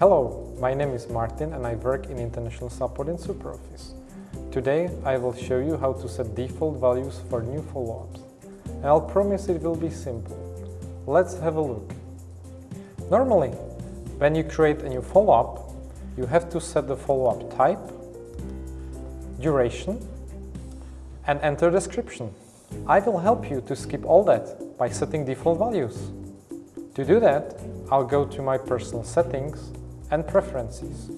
Hello, my name is Martin and I work in international support in SuperOffice. Today I will show you how to set default values for new follow-ups. I'll promise it will be simple. Let's have a look. Normally, when you create a new follow-up, you have to set the follow-up type, duration and enter description. I will help you to skip all that by setting default values. To do that, I'll go to my personal settings and preferences.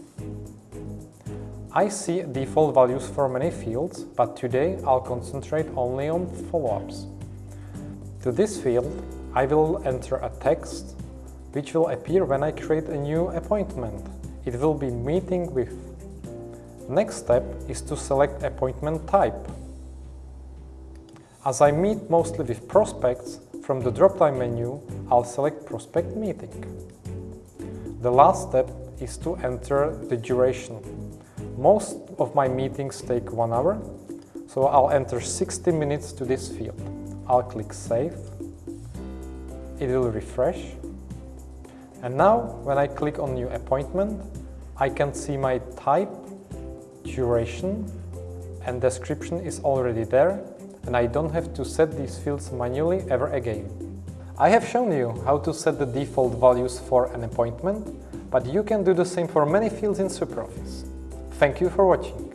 I see default values for many fields, but today I'll concentrate only on follow-ups. To this field, I will enter a text which will appear when I create a new appointment. It will be meeting with. Next step is to select appointment type. As I meet mostly with prospects, from the drop-down menu, I'll select Prospect Meeting. The last step is to enter the duration. Most of my meetings take one hour, so I'll enter 60 minutes to this field. I'll click Save. It will refresh. And now, when I click on New Appointment, I can see my type, duration and description is already there and I don't have to set these fields manually ever again. I have shown you how to set the default values for an appointment, but you can do the same for many fields in SuperOffice. Thank you for watching.